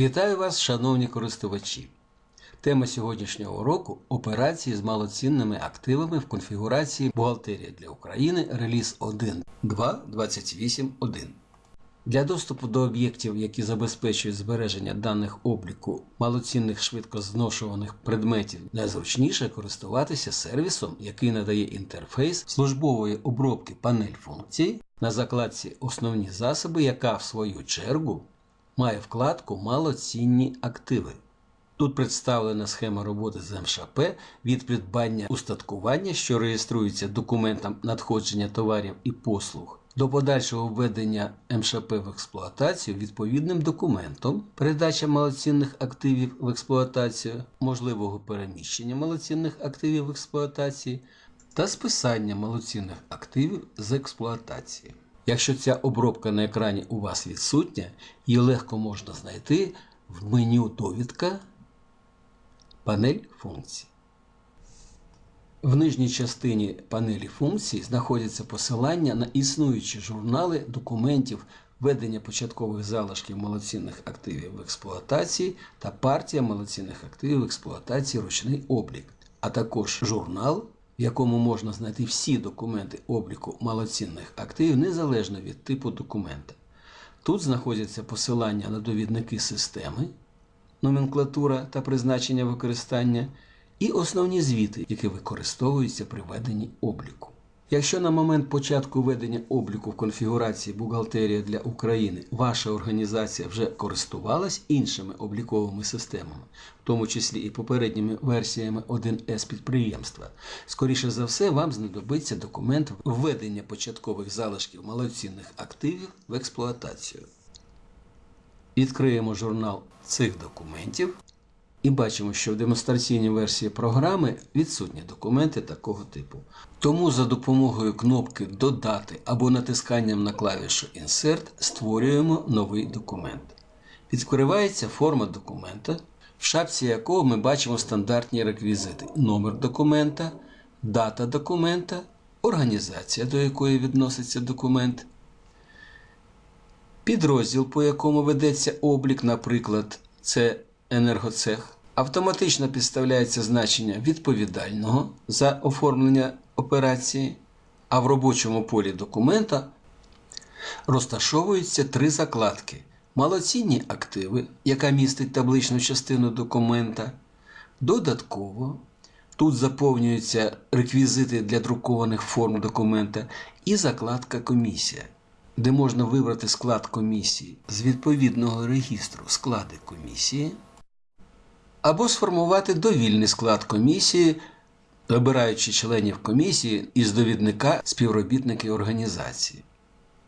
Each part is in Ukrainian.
Вітаю вас, шановні користувачі! Тема сьогоднішнього уроку операції з малоцінними активами в конфігурації Бухгалтерія для України реліз 1.2.28.1. Для доступу до об'єктів, які забезпечують збереження даних обліку малоцінних швидкозношуваних предметів, найзручніше користуватися сервісом, який надає інтерфейс службової обробки панель функцій на закладці Основні засоби, яка в свою чергу має вкладку Малоцінні активи. Тут представлена схема роботи з МШП від придбання устаткування, що реєструється документом надходження товарів і послуг, до подальшого введення МШП в експлуатацію відповідним документом, передача малоцінних активів в експлуатацію, можливого переміщення малоцінних активів в експлуатації та списання малоцінних активів з експлуатації. Якщо ця обробка на екрані у вас відсутня, її легко можна знайти в меню Довідка, панель функцій. В нижній частині панелі функцій знаходяться посилання на існуючі журнали документів ведення початкових залишків малоцінних активів в експлуатації та партія малоцінних активів в експлуатації ручний облік, а також журнал, в якому можна знайти всі документи обліку малоцінних активів незалежно від типу документа. Тут знаходяться посилання на довідники системи, номенклатура та призначення використання, і основні звіти, які використовуються при веденні обліку. Якщо на момент початку ведення обліку в конфігурації Бухгалтерія для України ваша організація вже користувалась іншими обліковими системами, в тому числі і попередніми версіями 1С підприємства, скоріше за все, вам знадобиться документ введення початкових залишків малоцінних активів в експлуатацію. Відкриємо журнал цих документів і бачимо, що в демонстраційній версії програми відсутні документи такого типу. Тому за допомогою кнопки Додати або натисканням на клавішу Insert створюємо новий документ. Відкривається форма документа, в шапці якого ми бачимо стандартні реквізити: номер документа, дата документа, організація, до якої відноситься документ, підрозділ, по якому ведеться облік, наприклад, це енергоцех. Автоматично підставляється значення відповідального за оформлення операції, а в робочому полі документа розташовуються три закладки: малоцінні активи, яка містить табличну частину документа. Додатково тут заповнюються реквізити для друкованих форм документа і закладка комісія, де можна вибрати склад комісії з відповідного регістру. Склади комісії або сформувати довільний склад комісії, вибираючи членів комісії із довідника співробітники організації.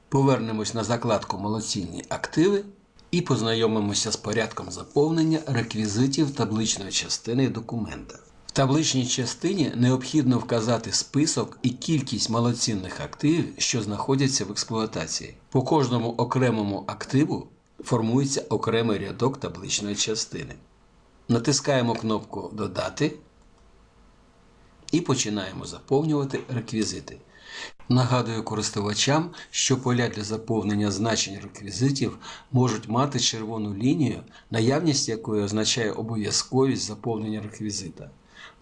Повернемось на закладку Молодцінні активи і познайомимося з порядком заповнення реквізитів табличної частини документа. В табличній частині необхідно вказати список і кількість малоцінних активів, що знаходяться в експлуатації. По кожному окремому активу формується окремий рядок табличної частини. Натискаємо кнопку Додати і починаємо заповнювати реквізити. Нагадую користувачам, що поля для заповнення значень реквізитів можуть мати червону лінію, наявність якої означає обов'язковість заповнення реквізита.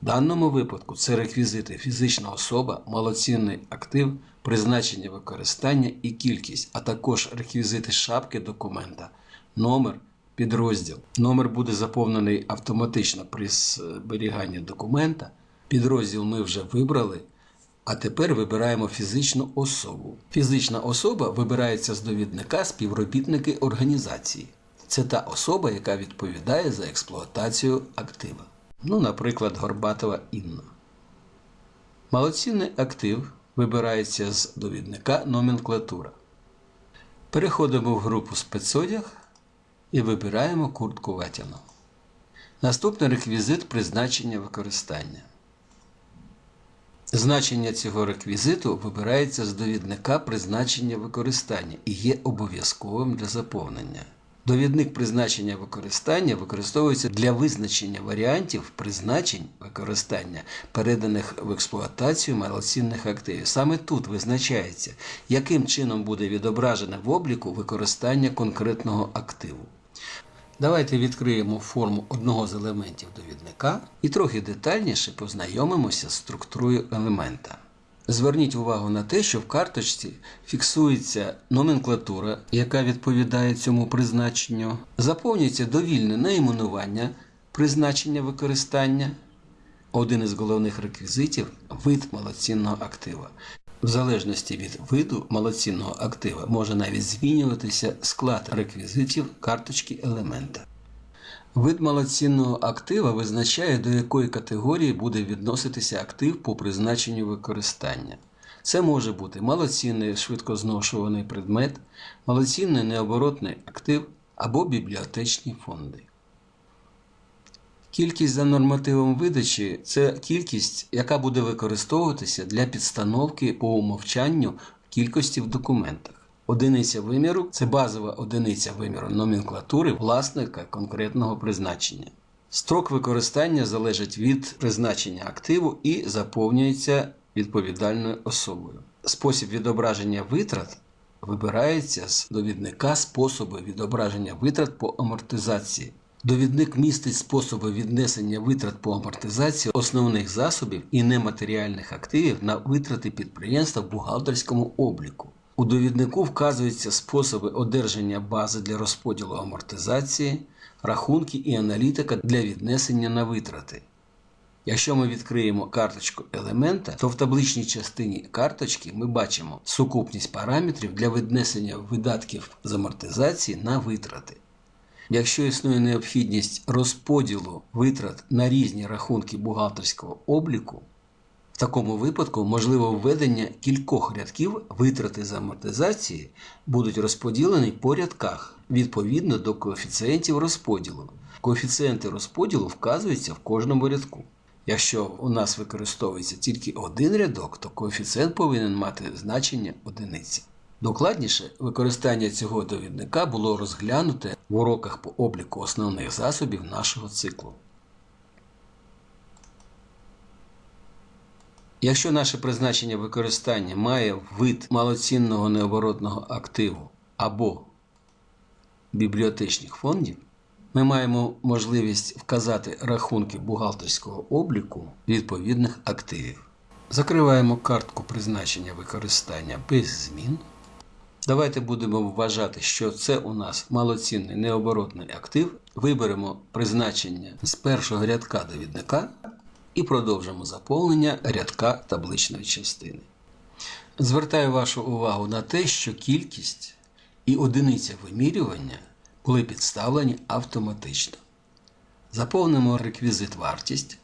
В даному випадку це реквізити фізична особа, малоцінний актив, призначення використання і кількість, а також реквізити шапки документа, номер підрозділ. Номер буде заповнений автоматично при зберіганні документа. Підрозділ ми вже вибрали. А тепер вибираємо фізичну особу. Фізична особа вибирається з довідника співробітники організації. Це та особа, яка відповідає за експлуатацію актива. Ну, наприклад, Горбатова Інна. Малоцінний актив вибирається з довідника номенклатура. Переходимо в групу спецодяг і вибираємо куртку ватяну. Наступний реквізит призначення використання. Значення цього реквізиту вибирається з довідника призначення використання і є обов'язковим для заповнення. Довідник призначення використання використовується для визначення варіантів призначень використання, переданих в експлуатацію малоцінних активів. Саме тут визначається, яким чином буде відображене в обліку використання конкретного активу. Давайте відкриємо форму одного з елементів довідника і трохи детальніше познайомимося з структурою елемента. Зверніть увагу на те, що в карточці фіксується номенклатура, яка відповідає цьому призначенню, заповнюється довільне найменування призначення використання. Один із головних реквізитів вид малоцінного актива. В залежності від виду малоцінного актива може навіть змінюватися склад реквізитів карточки елемента. Вид малоцінного актива визначає, до якої категорії буде відноситися актив по призначенню використання. Це може бути малоцінний швидкозношуваний предмет, малоцінний необоротний актив або бібліотечні фонди. Кількість за нормативом видачі це кількість, яка буде використовуватися для підстановки по умовчанню кількості в документах. Одиниця виміру це базова одиниця виміру номенклатури власника конкретного призначення. Строк використання залежить від призначення активу і заповнюється відповідальною особою. Спосіб відображення витрат вибирається з довідника способи відображення витрат по амортизації. Довідник містить способи віднесення витрат по амортизації основних засобів і нематеріальних активів на витрати підприємства в бухгалтерському обліку. У довіднику вказуються способи одержання бази для розподілу амортизації, рахунки і аналітика для віднесення на витрати. Якщо ми відкриємо карточку елемента, то в табличній частині карточки ми бачимо сукупність параметрів для віднесення видатків з амортизації на витрати. Якщо існує необхідність розподілу витрат на різні рахунки бухгалтерського обліку, в такому випадку можливо введення кількох рядків витрати з амортизації будуть розподілені по рядках відповідно до коефіцієнтів розподілу. Коефіцієнти розподілу вказуються в кожному рядку. Якщо у нас використовується тільки один рядок, то коефіцієнт повинен мати значення одиниці. Докладніше використання цього довідника було розглянуте в уроках по обліку основних засобів нашого циклу. Якщо наше призначення використання має вид малоцінного необоротного активу або бібліотечних фондів, ми маємо можливість вказати рахунки бухгалтерського обліку відповідних активів. Закриваємо картку призначення використання без змін. Давайте будемо вважати, що це у нас малоцінний необоротний актив. Виберемо призначення з першого рядка довідника і продовжимо заповнення рядка табличної частини. Звертаю вашу увагу на те, що кількість і одиниця вимірювання були підставлені автоматично. Заповнимо реквізит вартість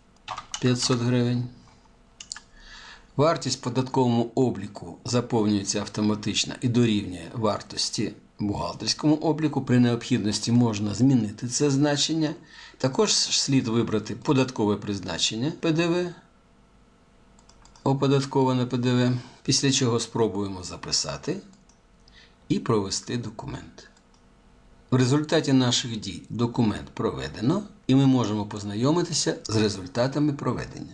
500 гривень. Вартість податковому обліку заповнюється автоматично і дорівнює вартості бухгалтерському обліку. При необхідності можна змінити це значення. Також слід вибрати податкове призначення ПДВ, оподатковане ПДВ, після чого спробуємо записати і провести документ. В результаті наших дій документ проведено, і ми можемо познайомитися з результатами проведення.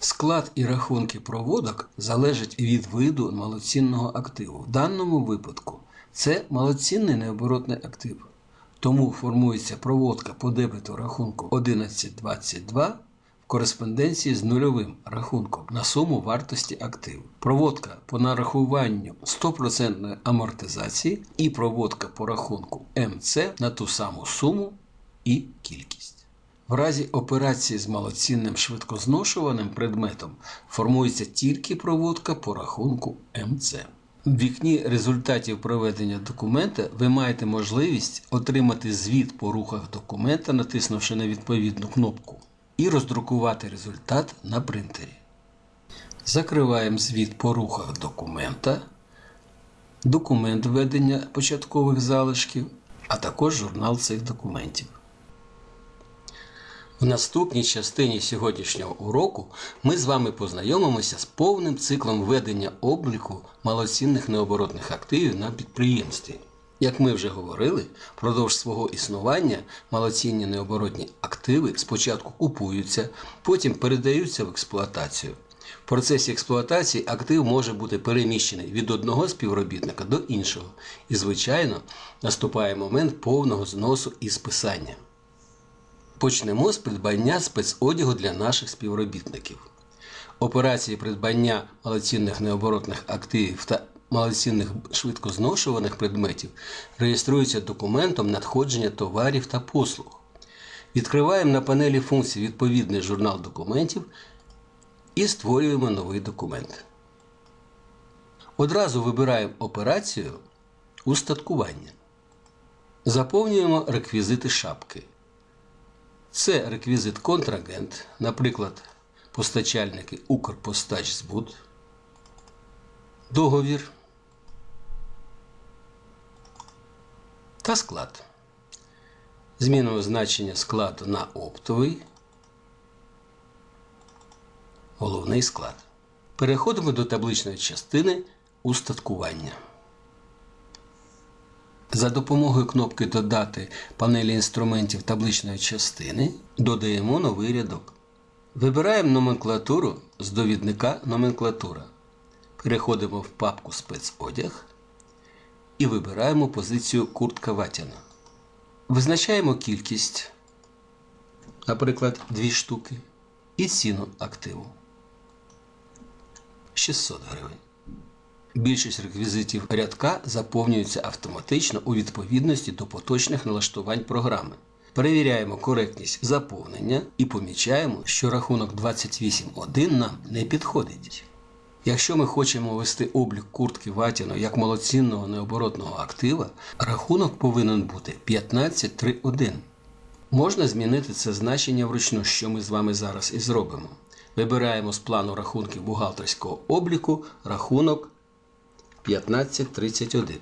Склад і рахунки проводок залежать від виду малоцінного активу. В даному випадку це малоцінний необоротний актив. Тому формується проводка по дебету рахунку 1122 в кореспонденції з нульовим рахунком на суму вартості активу. Проводка по нарахуванню 100% амортизації і проводка по рахунку МЦ на ту саму суму і кількість. В разі операції з малоцінним швидкозношуваним предметом формується тільки проводка по рахунку МЦ. В вікні результатів проведення документа ви маєте можливість отримати звіт по рухах документа, натиснувши на відповідну кнопку, і роздрукувати результат на принтері. Закриваємо звіт по рухах документа, документ введення початкових залишків, а також журнал цих документів. В наступній частині сьогоднішнього уроку ми з вами познайомимося з повним циклом ведення обліку малоцінних необоротних активів на підприємстві. Як ми вже говорили, впродовж свого існування малоцінні необоротні активи спочатку купуються, потім передаються в експлуатацію. В процесі експлуатації актив може бути переміщений від одного співробітника до іншого, і, звичайно, наступає момент повного зносу і списання. Почнемо з придбання спецодягу для наших співробітників. Операції придбання малоцінних необоротних активів та малоцінних швидкозношуваних предметів реєструються документом надходження товарів та послуг. Відкриваємо на панелі функцій відповідний журнал документів і створюємо новий документ. Одразу вибираємо операцію Устаткування. Заповнюємо реквізити шапки. Це реквізит контрагент, наприклад, постачальники Укрпостачзбут, договір та склад. Змінимо значення складу на оптовий. Головний склад. Переходимо до табличної частини устаткування. За допомогою кнопки Додати панелі інструментів табличної частини додаємо новий рядок. Вибираємо номенклатуру з довідника Номенклатура. Переходимо в папку Спецодяг і вибираємо позицію Куртка Ватяна. Визначаємо кількість, наприклад, 2 штуки, і ціну активу 600 гривень. Більшість реквізитів рядка заповнюються автоматично у відповідності до поточних налаштувань програми. Перевіряємо коректність заповнення і помічаємо, що рахунок 28.1 нам не підходить. Якщо ми хочемо ввести облік куртки Ватіно як малоцінного необоротного актива, рахунок повинен бути 15.3.1. Можна змінити це значення вручну, що ми з вами зараз і зробимо. Вибираємо з плану рахунків бухгалтерського обліку рахунок 1531.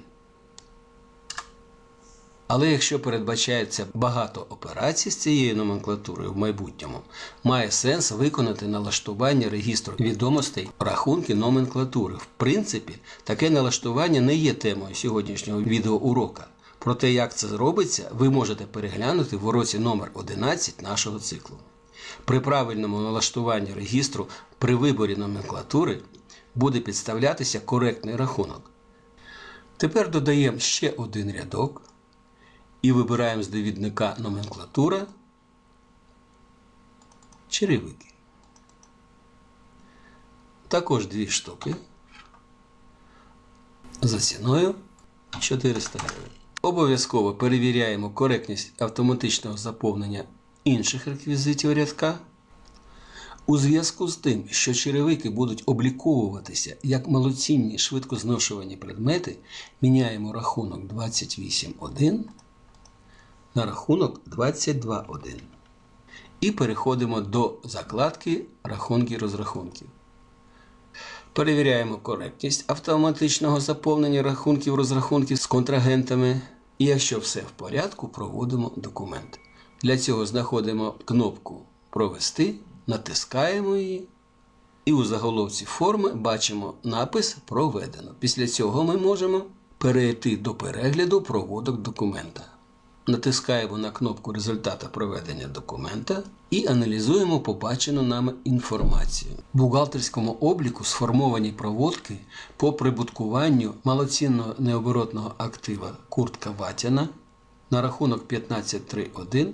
Але якщо передбачається багато операцій з цією номенклатурою в майбутньому, має сенс виконати налаштування регістру відомостей рахунки номенклатури. В принципі, таке налаштування не є темою сьогоднішнього відеоурока. Про те, як це робиться, ви можете переглянути в уроці номер 11 нашого циклу. При правильному налаштуванні регістру при виборі номенклатури буде підставлятися коректний рахунок. Тепер додаємо ще один рядок і вибираємо з довідника номенклатура черевики. Також дві штуки за ціною 400 гривень. Обов'язково перевіряємо коректність автоматичного заповнення інших реквізитів рядка. У зв'язку з тим, що черевики будуть обліковуватися як малоцінні швидкозношувані предмети, міняємо рахунок 28.1 на рахунок 22.1. І переходимо до закладки рахунки розрахунків. Перевіряємо коректність автоматичного заповнення рахунків розрахунків з контрагентами. І якщо все в порядку, проводимо документ. Для цього знаходимо кнопку Провести, натискаємо її. І у заголовці форми бачимо напис Проведено. Після цього ми можемо перейти до перегляду проводок документа. Натискаємо на кнопку результата проведення документа і аналізуємо побачену нами інформацію. В бухгалтерському обліку сформовані проводки по прибуткуванню малоцінного необоротного актива куртка Ватяна на рахунок 15.3.1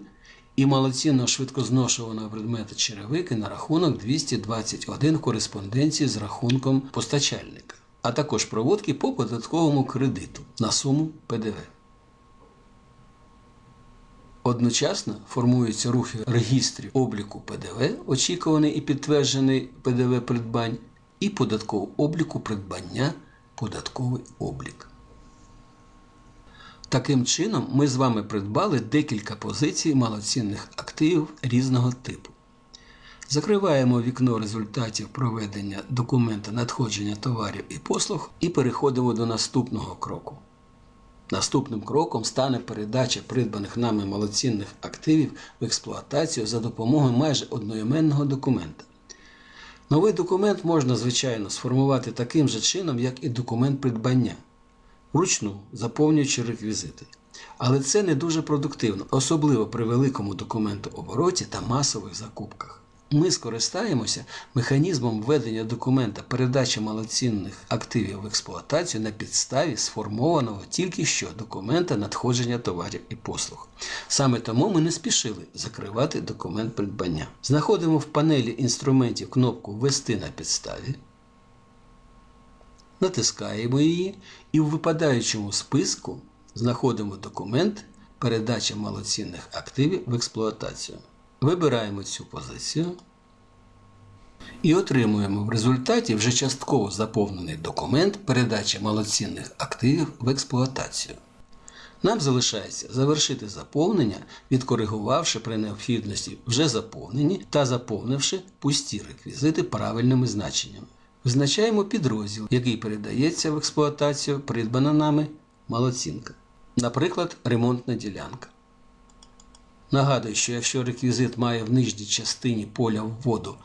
і малоцінного швидкозношуваного предмета черевики на рахунок 221 в кореспонденції з рахунком постачальника, а також проводки по податковому кредиту на суму ПДВ. Одночасно формуються рухи регістрів обліку ПДВ, очікуваний і підтверджений ПДВ придбань, і податкового обліку придбання податковий облік. Таким чином, ми з вами придбали декілька позицій малоцінних активів різного типу. Закриваємо вікно результатів проведення документа надходження товарів і послуг і переходимо до наступного кроку. Наступним кроком стане передача придбаних нами малоцінних активів в експлуатацію за допомогою майже одноіменного документа. Новий документ можна, звичайно, сформувати таким же чином, як і документ придбання, вручну заповнюючи реквізити. Але це не дуже продуктивно, особливо при великому документообороті та масових закупках. Ми скористаємося механізмом введення документа передачі малоцінних активів в експлуатацію на підставі сформованого тільки що документа надходження товарів і послуг. Саме тому ми не спішили закривати документ придбання. Знаходимо в панелі інструментів кнопку Ввести на підставі. Натискаємо її і в випадаючому списку знаходимо документ передача малоцінних активів в експлуатацію. Вибираємо цю позицію і отримуємо в результаті вже частково заповнений документ передачі малоцінних активів в експлуатацію. Нам залишається завершити заповнення, відкоригувавши при необхідності вже заповнені та заповнивши пусті реквізити правильними значеннями. Визначаємо підрозділ, який передається в експлуатацію придбана нами малоцінка. Наприклад, ремонтна ділянка. Нагадую, що якщо реквізит має в нижній частині поля вводу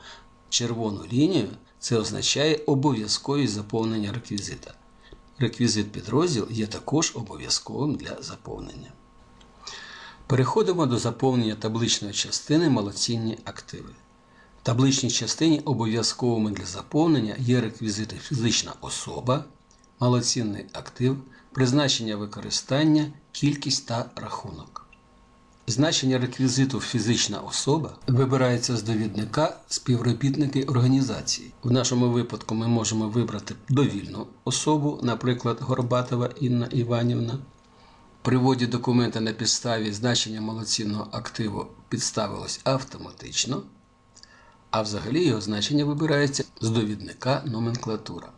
червону лінію, це означає обов'язковість заповнення реквізита. Реквізит підрозділ є також обов'язковим для заповнення. Переходимо до заповнення табличної частини малоцінні активи. Табличній частині обов'язковими для заповнення є реквізити фізична особа, малоцінний актив, призначення використання, кількість та рахунок. Значення реквізиту фізична особа вибирається з довідника співробітники організації. В нашому випадку ми можемо вибрати довільну особу, наприклад, Горбатова Інна Іванівна. При вводі документа на підставі значення малоцінного активу підставилось автоматично, а взагалі його значення вибирається з довідника номенклатура.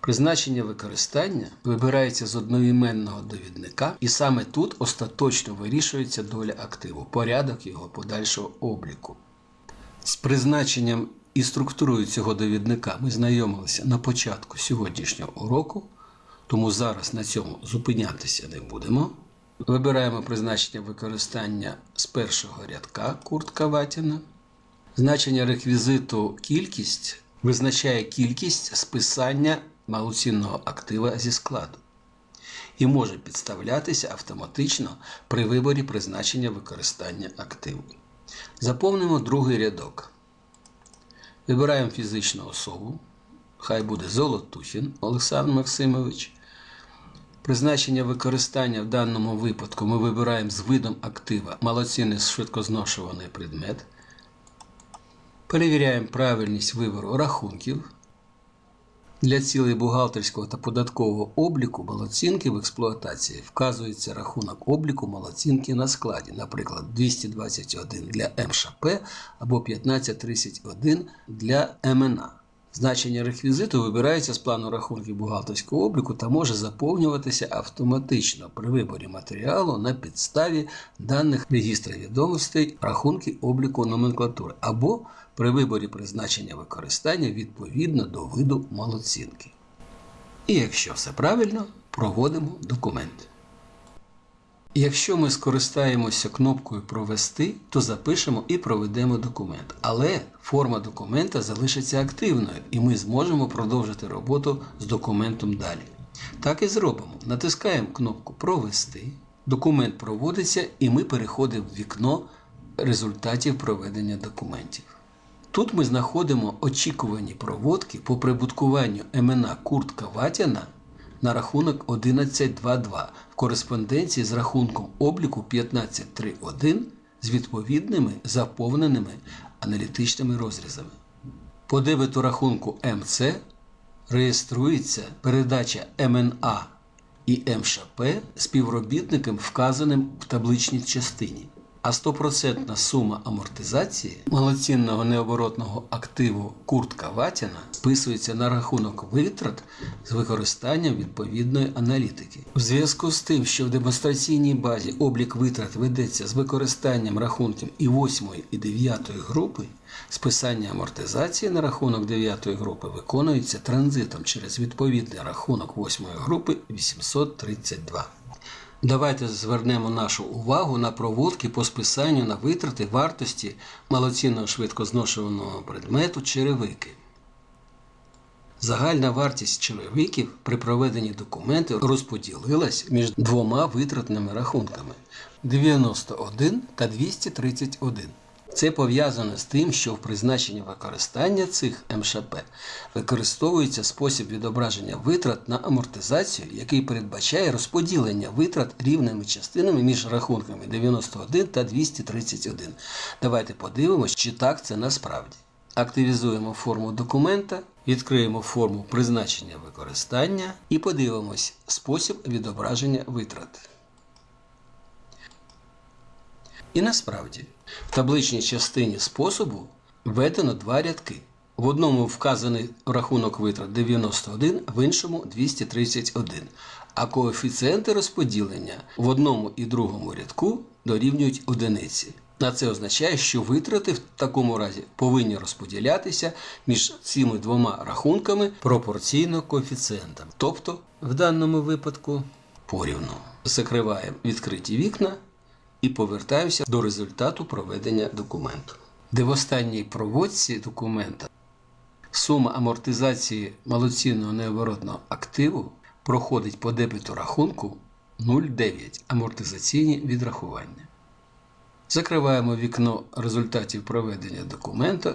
Призначення використання вибирається з одноіменного довідника, і саме тут остаточно вирішується доля активу, порядок його подальшого обліку. З призначенням і структурою цього довідника ми знайомилися на початку сьогоднішнього уроку, тому зараз на цьому зупинятися не будемо. Вибираємо призначення використання з першого рядка куртка ватіна. Значення реквізиту кількість визначає кількість списання малоцінного актива зі складу і може підставлятися автоматично при виборі призначення використання активу. Заповнимо другий рядок. Вибираємо фізичну особу. Хай буде Золотухін Олександр Максимович. Призначення використання в даному випадку ми вибираємо з видом актива малоцінний швидкозношуваний предмет. Перевіряємо правильність вибору рахунків. Для цілей бухгалтерського та податкового обліку малоцінки в експлуатації вказується рахунок обліку малоцінки на складі, наприклад, 221 для МШП або 1531 для МНА. Значення реквізиту вибирається з плану рахунків бухгалтерського обліку та може заповнюватися автоматично при виборі матеріалу на підставі даних регістру відомостей рахунки обліку номенклатури або при виборі призначення використання відповідно до виду малоцінки. І якщо все правильно, проводимо документ. Якщо ми скористаємося кнопкою Провести, то запишемо і проведемо документ. Але форма документа залишиться активною і ми зможемо продовжити роботу з документом далі. Так і зробимо. Натискаємо кнопку Провести. Документ проводиться і ми переходимо в вікно результатів проведення документів. Тут ми знаходимо очікувані проводки по прибуткуванню МНА Куртка Ватяна на рахунок 11.2.2 в кореспонденції з рахунком обліку 15.3.1 з відповідними заповненими аналітичними розрізами. По дебету рахунку МЦ реєструється передача МНА і МШП співробітникам, вказаним в табличній частині. А 100% сума амортизації малоцінного необоротного активу куртка Ватіна списується на рахунок витрат з використанням відповідної аналітики. У зв'язку з тим, що в демонстраційній базі облік витрат ведеться з використанням рахунків і 8 і 9 групи, списання амортизації на рахунок 9 групи виконується транзитом через відповідний рахунок 8 групи 832. Давайте звернемо нашу увагу на проводки по списанню на витрати вартості малоцінного швидкозношуваного предмету черевики. Загальна вартість черевиків при проведенні документів розподілилась між двома витратними рахунками 91 та 231. Це пов'язано з тим, що в призначенні використання цих МШП використовується спосіб відображення витрат на амортизацію, який передбачає розподілення витрат рівними частинами між рахунками 91 та 231. Давайте подивимось, чи так це насправді. Активізуємо форму документа, відкриємо форму призначення використання і подивимось спосіб відображення витрат. І насправді, в табличній частині способу введено два рядки. В одному вказаний рахунок витрат 91, в іншому 231, а коефіцієнти розподілення в одному і другому рядку дорівнюють одиниці. А це означає, що витрати в такому разі повинні розподілятися між цими двома рахунками пропорційно коефіцієнтам. Тобто, в даному випадку порівну. Закриваємо відкриті вікна і повертаємося до результату проведення документу. Де в останній проводці документа сума амортизації малоцінного необоротного активу проходить по дебету рахунку 0,9 амортизаційні відрахування. Закриваємо вікно результатів проведення документа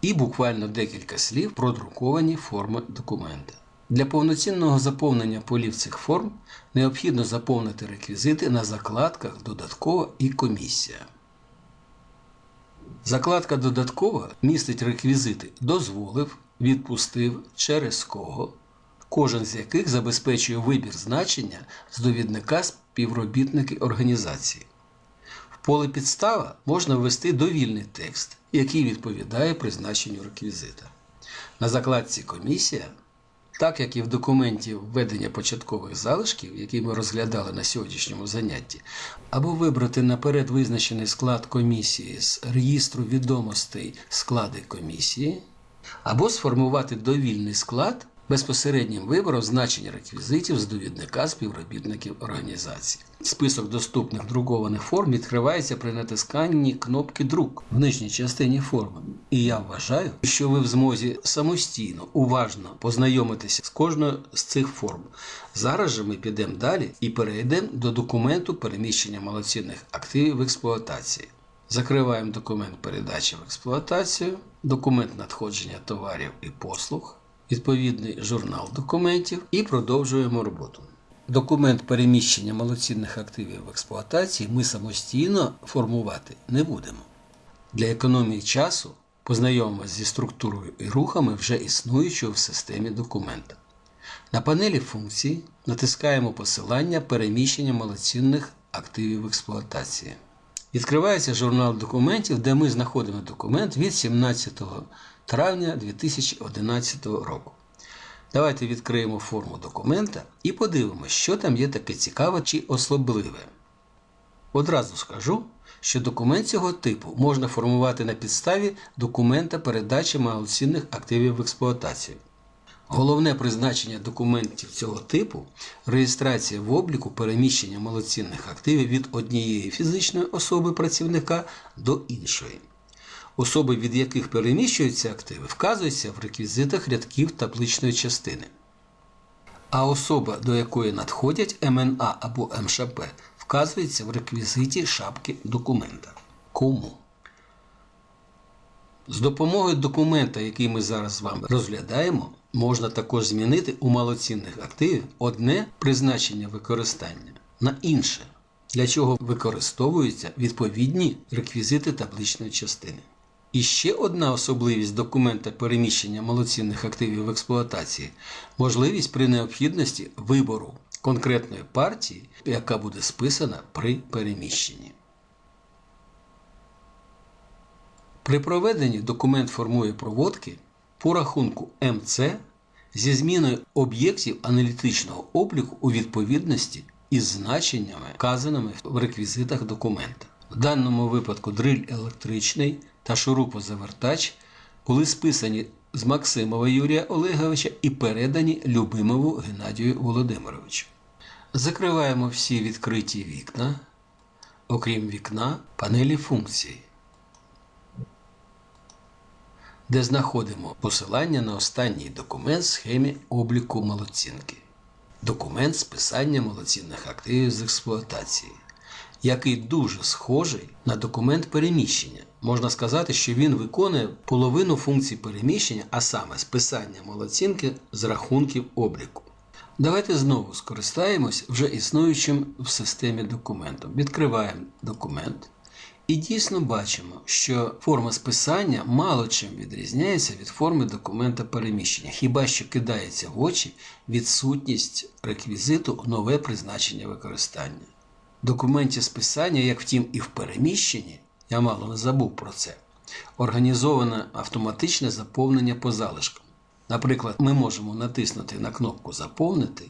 і буквально декілька слів про друковані форми документа. Для повноцінного заповнення полів цих форм необхідно заповнити реквізити на закладках Додаткова і комісія. Закладка Додаткова містить реквізити дозволив, відпустив, через кого, кожен з яких забезпечує вибір значення з довідника співробітники організації. В поле підстава можна ввести довільний текст, який відповідає призначенню реквізита. На закладці Комісія так як і в документі введення початкових залишків, які ми розглядали на сьогоднішньому занятті, або вибрати наперед визначений склад комісії з реєстру відомостей склади комісії, або сформувати довільний склад безпосереднім вибором значень реквізитів з довідника співробітників організації. Список доступних друкованих форм відкривається при натисканні кнопки Друк в нижній частині форми. І я вважаю, що ви в змозі самостійно, уважно познайомитися з кожною з цих форм. Зараз же ми підемо далі і перейдемо до документу переміщення малоцінних активів в експлуатації. Закриваємо документ передачі в експлуатацію, документ надходження товарів і послуг відповідний журнал документів і продовжуємо роботу. Документ переміщення малоцінних активів в експлуатації ми самостійно формувати не будемо. Для економії часу познайомимося зі структурою і рухами вже існуючого в системі документа. На панелі функцій натискаємо посилання переміщення малоцінних активів в експлуатації. Відкривається журнал документів, де ми знаходимо документ від 17 травня 2011 року. Давайте відкриємо форму документа і подивимося, що там є таке цікаве чи особливе. Одразу скажу, що документ цього типу можна формувати на підставі документа передачі малоцінних активів в експлуатацію. Головне призначення документів цього типу реєстрація в обліку переміщення малоцінних активів від однієї фізичної особи працівника до іншої. Особи, від яких переміщуються активи, вказуються в реквізитах рядків табличної частини. А особа, до якої надходять МНА або МШП, вказується в реквізиті шапки документа. Кому? З допомогою документа, який ми зараз з вами розглядаємо, можна також змінити у малоцінних активів одне призначення використання на інше, для чого використовуються відповідні реквізити табличної частини. І ще одна особливість документа переміщення малоцінних активів в експлуатації можливість при необхідності вибору конкретної партії, яка буде списана при переміщенні. При проведенні документ формує проводки по рахунку МЦ зі зміною об'єктів аналітичного обліку у відповідності із значеннями, вказаними в реквізитах документа. В даному випадку дриль електричний та шурупозавертач були списані з Максимова Юрія Олеговича і передані Любимову Геннадію Володимировичу. Закриваємо всі відкриті вікна, окрім вікна панелі функцій, де знаходимо посилання на останній документ схемі обліку малоцінки. Документ списання малоцінних активів з експлуатації. який дуже схожий на документ переміщення. Можна сказати, що він виконує половину функцій переміщення, а саме списання молоцінки з рахунків обліку. Давайте знову скористаємось вже існуючим в системі документом. Відкриваємо документ. І дійсно бачимо, що форма списання мало чим відрізняється від форми документа переміщення, хіба що кидається в очі відсутність реквізиту нове призначення використання. В документі списання, як втім, і в переміщенні, я мало не забув про це, організоване автоматичне заповнення по залишкам. Наприклад, ми можемо натиснути на кнопку Заповнити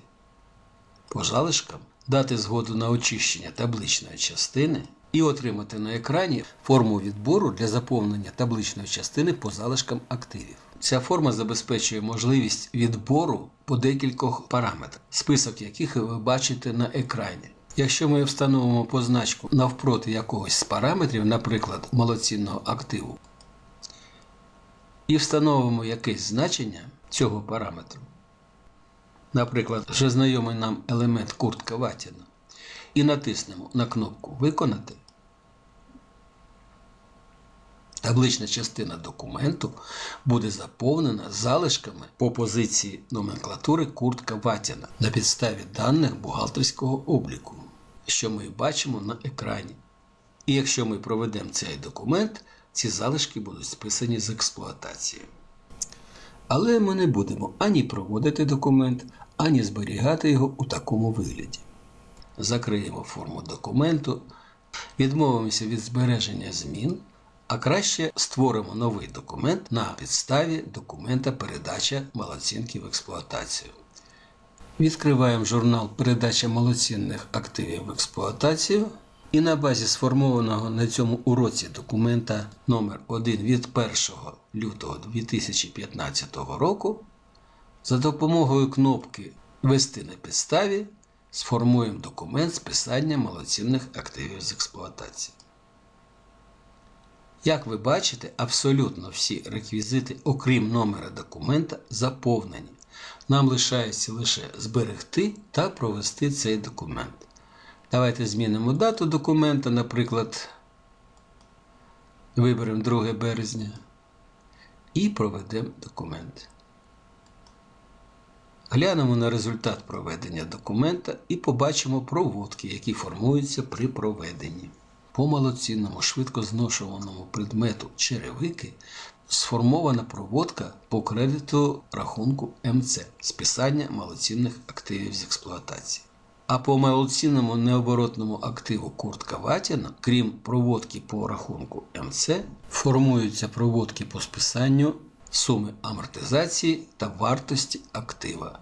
по залишкам, дати згоду на очищення табличної частини і отримати на екрані форму відбору для заповнення табличної частини по залишкам активів. Ця форма забезпечує можливість відбору по декількох параметрах, список яких ви бачите на екрані. Якщо ми встановимо позначку навпроти якогось з параметрів, наприклад, малоцінного активу, і встановимо якесь значення цього параметру, наприклад, вже знайомий нам елемент куртка Ватіна, і натиснемо на кнопку Виконати, таблична частина документу буде заповнена залишками по позиції номенклатури куртка Ватіна на підставі даних бухгалтерського обліку, що ми бачимо на екрані. І якщо ми проведемо цей документ, ці залишки будуть списані з експлуатації. Але ми не будемо ані проводити документ, ані зберігати його у такому вигляді. Закриємо форму документу, відмовимося від збереження змін, а краще створимо новий документ на підставі документа передача малоцінки в експлуатацію. Відкриваємо журнал Передача малоцінних активів в експлуатацію. І на базі сформованого на цьому уроці документа номер 1 від 1 лютого 2015 року за допомогою кнопки Ввести на підставі сформуємо документ списання малоцінних активів з експлуатації. Як ви бачите, абсолютно всі реквізити, окрім номера документа, заповнені. Нам лишається лише зберегти та провести цей документ. Давайте змінимо дату документа, наприклад, виберемо 2 березня і проведемо документ. Глянемо на результат проведення документа і побачимо проводки, які формуються при проведенні. По малоцінному швидко зношуваному предмету черевики сформована проводка по кредиту рахунку МЦ списання малоцінних активів з експлуатації. А по малоцінному необоротному активу куртка Ватіна, крім проводки по рахунку МЦ, формуються проводки по списанню суми амортизації та вартості актива.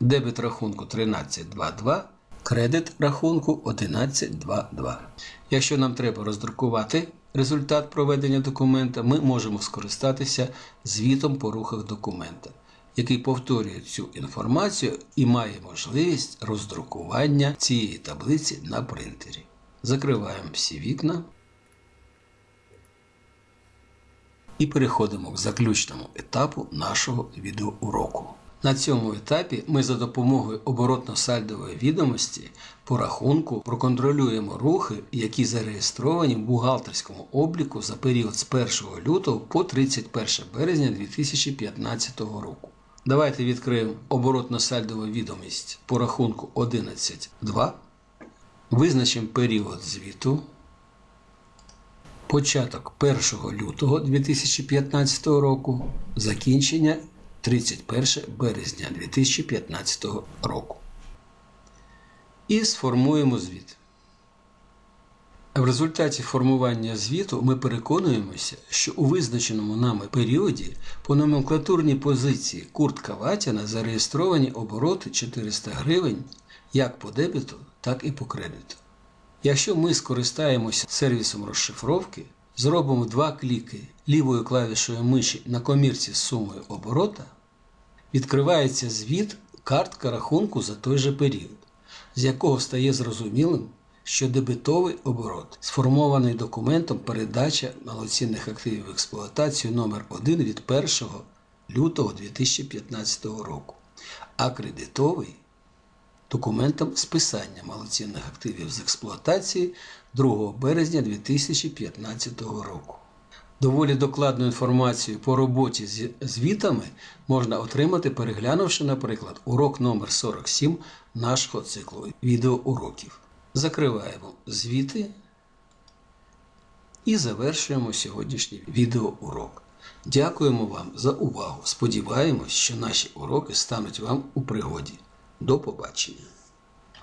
Дебет рахунку 1322, кредит рахунку 1122. Якщо нам треба роздрукувати результат проведення документа, ми можемо скористатися звітом по рухах документа який повторює цю інформацію і має можливість роздрукування цієї таблиці на принтері. Закриваємо всі вікна і переходимо к заключному етапу нашого відеоуроку. На цьому етапі ми за допомогою оборотно-сальдової відомості по рахунку проконтролюємо рухи, які зареєстровані в бухгалтерському обліку за період з 1 лютого по 31 березня 2015 року. Давайте відкриємо оборотно-сальдову відомість по рахунку 11.2. Визначимо період звіту. Початок 1 лютого 2015 року. Закінчення 31 березня 2015 року. І сформуємо звіт. В результаті формування звіту ми переконуємося, що у визначеному нами періоді по номенклатурній позиції куртка Ватяна зареєстровані обороти 400 гривень як по дебіту, так і по кредиту. Якщо ми скористаємося сервісом розшифровки, зробимо два кліки лівою клавішою миші на комірці з сумою оборота, відкривається звіт картка рахунку за той же період, з якого стає зрозумілим що дебетовий оборот сформований документом передача малоцінних активів в експлуатацію номер 1 від 1 лютого 2015 року, а кредитовий документам списання малоцінних активів з експлуатації 2 березня 2015 року. Доволі докладну інформацію по роботі з звітами можна отримати, переглянувши, наприклад, урок номер 47 нашого циклу відеоуроків. Закриваємо звіти і завершуємо сьогоднішній відеоурок. Дякуємо вам за увагу. Сподіваємось, що наші уроки стануть вам у пригоді. До побачення!